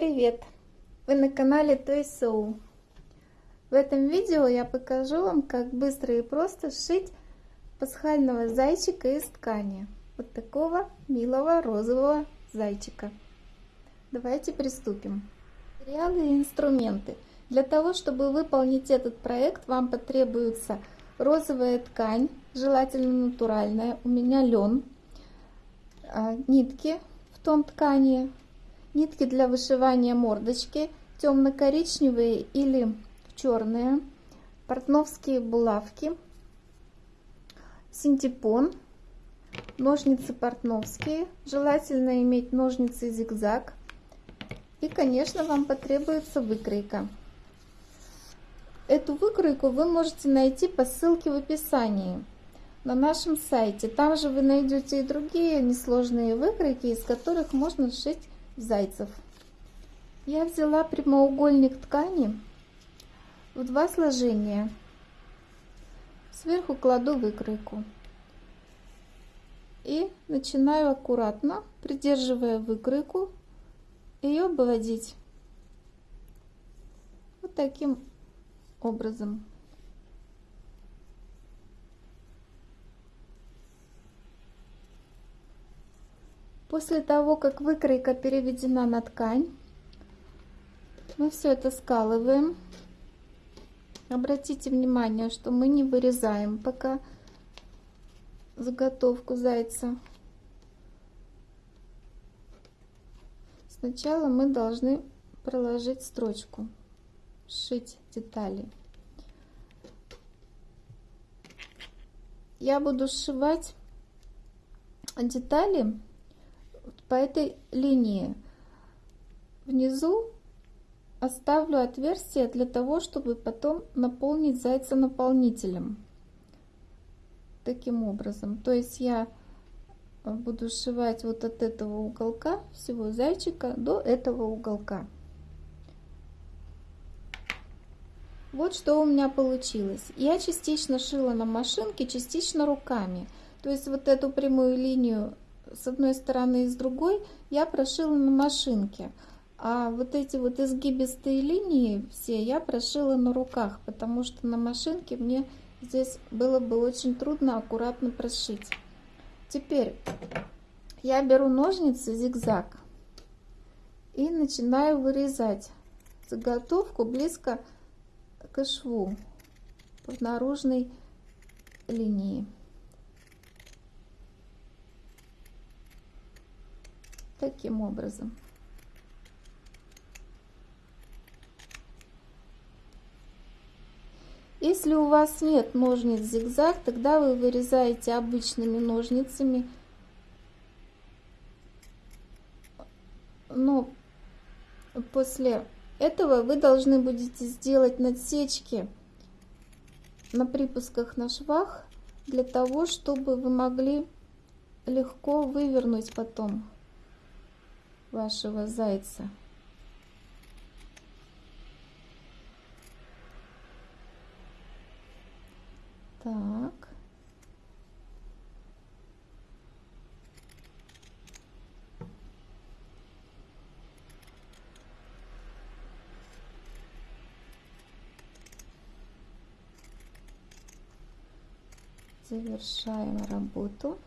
Привет! Вы на канале Toy Soul. В этом видео я покажу вам, как быстро и просто сшить пасхального зайчика из ткани. Вот такого милого розового зайчика. Давайте приступим. Материалы и инструменты. Для того, чтобы выполнить этот проект, вам потребуется розовая ткань, желательно натуральная, у меня лен, а, нитки в тон ткани, нитки для вышивания мордочки, темно-коричневые или черные, портновские булавки, синтепон, ножницы портновские, желательно иметь ножницы зигзаг, и, конечно, вам потребуется выкройка. Эту выкройку вы можете найти по ссылке в описании на нашем сайте. Там же вы найдете и другие несложные выкройки, из которых можно сшить зайцев. Я взяла прямоугольник ткани в два сложения. Сверху кладу выкройку. И начинаю аккуратно, придерживая выкройку, ее обводить. Вот таким образом. После того, как выкройка переведена на ткань, мы все это скалываем. Обратите внимание, что мы не вырезаем пока заготовку зайца. Сначала мы должны проложить строчку, сшить детали. Я буду сшивать детали по этой линии. Внизу оставлю отверстие для того, чтобы потом наполнить зайца наполнителем. Таким образом. То есть я буду сшивать вот от этого уголка всего зайчика до этого уголка. Вот что у меня получилось. Я частично шила на машинке, частично руками. То есть вот эту прямую линию с одной стороны и с другой я прошила на машинке. А вот эти вот изгибистые линии все я прошила на руках, потому что на машинке мне здесь было бы очень трудно аккуратно прошить. Теперь я беру ножницы зигзаг и начинаю вырезать заготовку близко к шву по наружной линии. Таким образом. Если у вас нет ножниц зигзаг, тогда вы вырезаете обычными ножницами. Но после этого вы должны будете сделать надсечки на припусках на швах, для того, чтобы вы могли легко вывернуть потом вашего зайца. Так. Завершаем работу.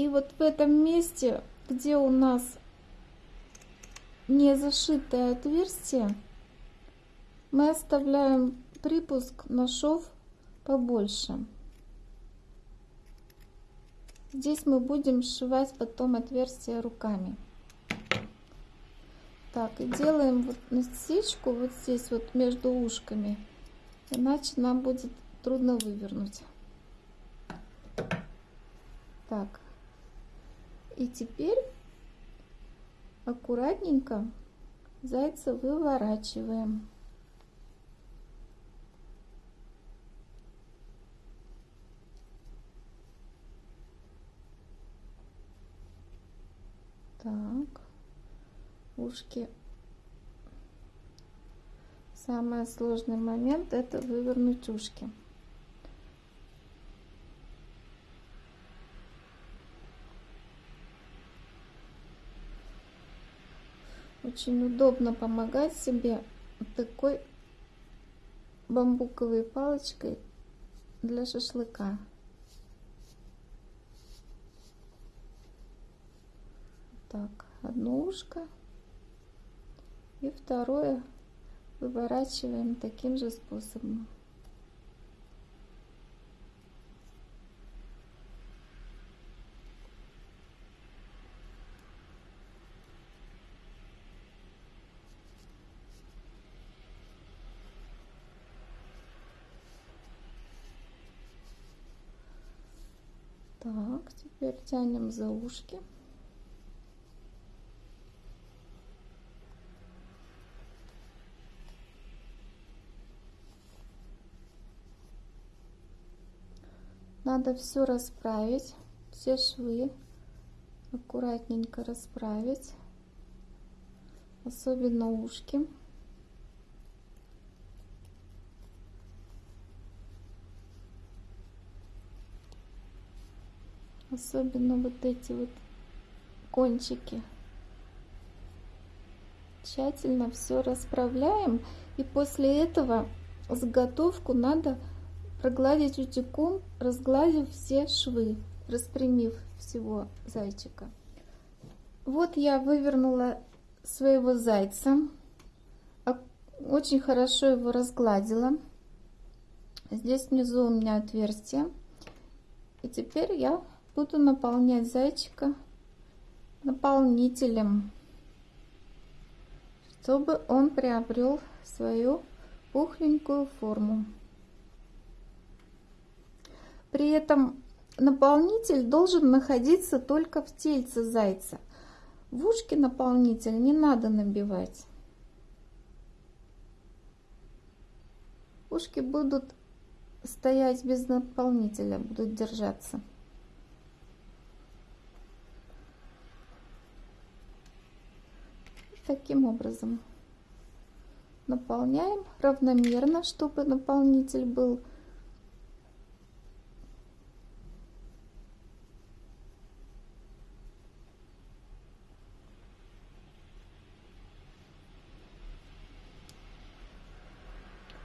И вот в этом месте, где у нас не зашитое отверстие, мы оставляем припуск на шов побольше. Здесь мы будем сшивать потом отверстие руками. Так, и делаем вот насечку вот здесь вот между ушками, иначе нам будет трудно вывернуть. Так, и теперь аккуратненько зайца выворачиваем. Так, ушки. Самый сложный момент это вывернуть ушки. Очень удобно помогать себе вот такой бамбуковой палочкой для шашлыка. Так, одно ушко и второе выворачиваем таким же способом. Так, теперь тянем за ушки. Надо все расправить, все швы аккуратненько расправить, особенно ушки. Особенно вот эти вот кончики. Тщательно все расправляем. И после этого заготовку надо прогладить утюгом, разгладив все швы, распрямив всего зайчика. Вот я вывернула своего зайца. Очень хорошо его разгладила. Здесь внизу у меня отверстие. И теперь я буду наполнять зайчика наполнителем, чтобы он приобрел свою пухленькую форму. При этом наполнитель должен находиться только в тельце зайца. В ушки наполнитель не надо набивать. Ушки будут стоять без наполнителя, будут держаться. Таким образом наполняем равномерно, чтобы наполнитель был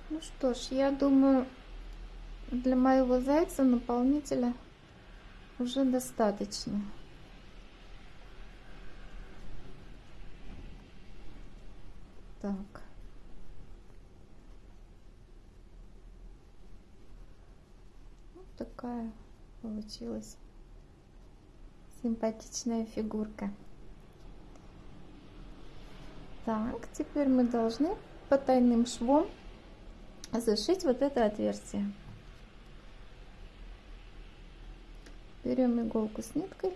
Ну что ж, я думаю, для моего зайца наполнителя уже достаточно. Так. Вот такая получилась симпатичная фигурка. Так, теперь мы должны потайным швом зашить вот это отверстие. Берем иголку с ниткой.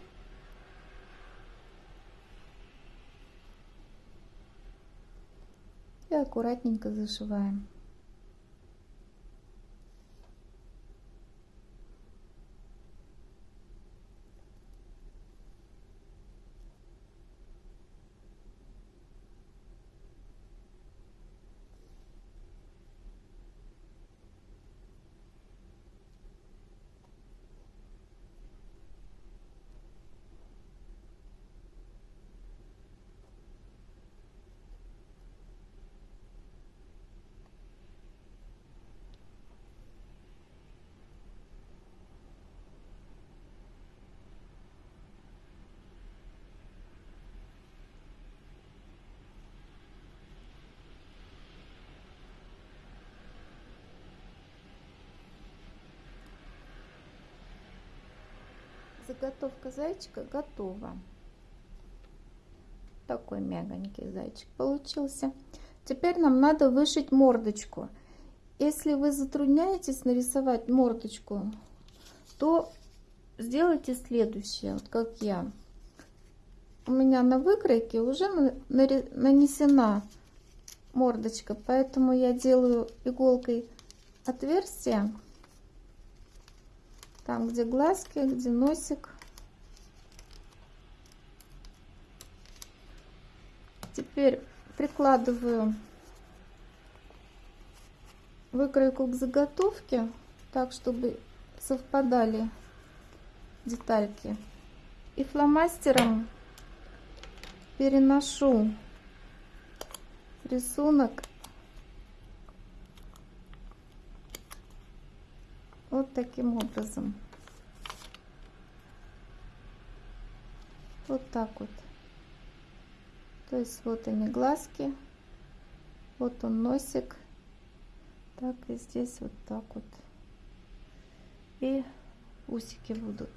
И аккуратненько зашиваем. Заготовка зайчика готова. Такой мягонький зайчик получился. Теперь нам надо вышить мордочку. Если вы затрудняетесь нарисовать мордочку, то сделайте следующее, вот как я. У меня на выкройке уже нанесена мордочка, поэтому я делаю иголкой отверстие там, где глазки, где носик. Теперь прикладываю выкройку к заготовке, так, чтобы совпадали детальки. И фломастером переношу рисунок вот таким образом. Вот так вот. То есть вот они глазки, вот он носик, так и здесь вот так вот. И усики будут.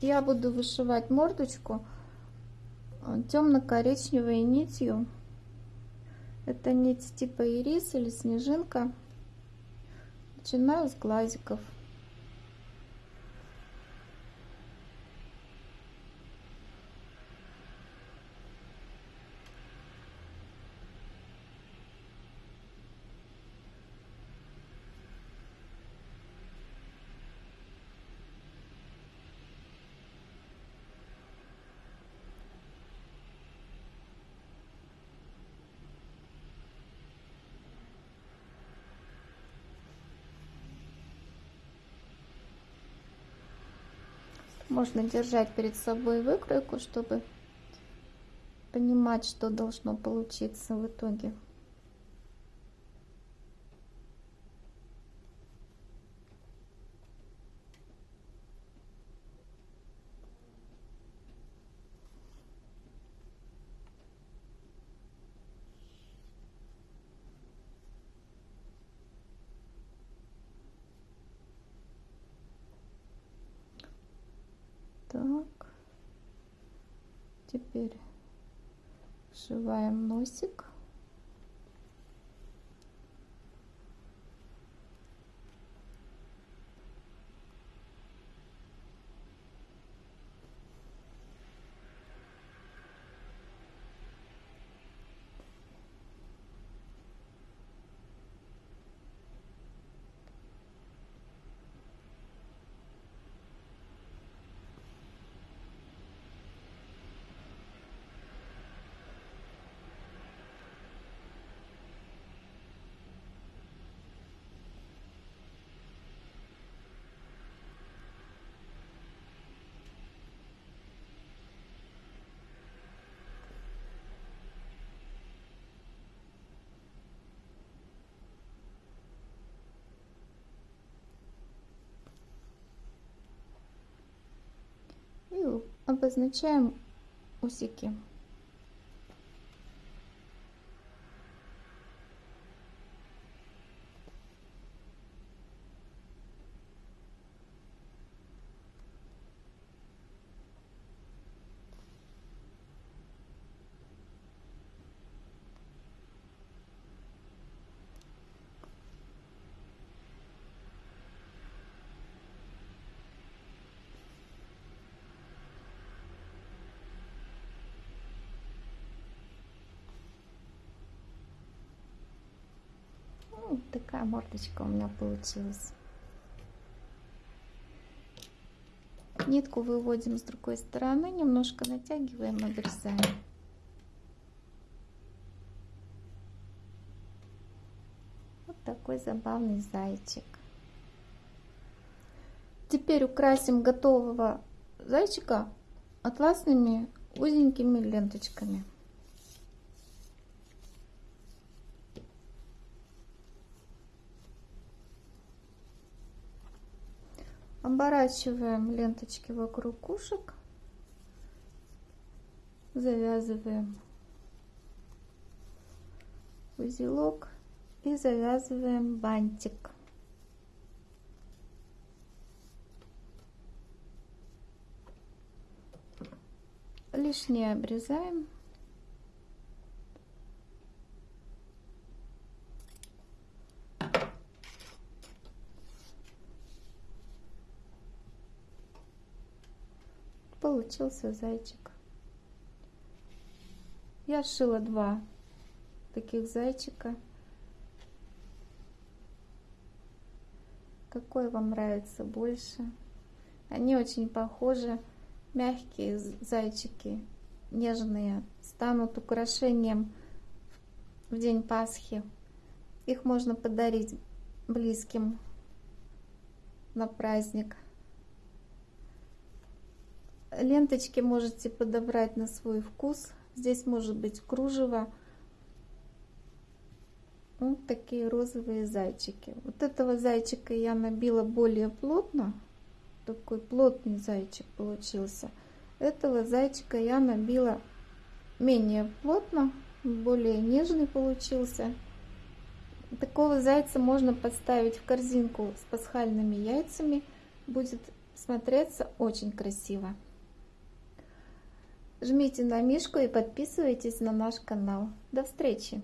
Я буду вышивать мордочку э, темно-коричневой нитью. Это нить типа ирис или снежинка. Начинаю с глазиков. Можно держать перед собой выкройку, чтобы понимать, что должно получиться в итоге. Так. Теперь сшиваем носик. и обозначаем усики. Ну, такая мордочка у меня получилась. Нитку выводим с другой стороны, немножко натягиваем, обрезаем. Вот такой забавный зайчик. Теперь украсим готового зайчика атласными узенькими ленточками. Оборачиваем ленточки вокруг ушек, завязываем узелок и завязываем бантик. Лишнее обрезаем. Получился зайчик. Я сшила два таких зайчика. Какой вам нравится больше? Они очень похожи. Мягкие зайчики, нежные, станут украшением в день Пасхи. Их можно подарить близким на праздник. Ленточки можете подобрать на свой вкус. Здесь может быть кружево. Вот такие розовые зайчики. Вот этого зайчика я набила более плотно. Такой плотный зайчик получился. Этого зайчика я набила менее плотно, более нежный получился. Такого зайца можно поставить в корзинку с пасхальными яйцами. Будет смотреться очень красиво. Жмите на мишку и подписывайтесь на наш канал. До встречи!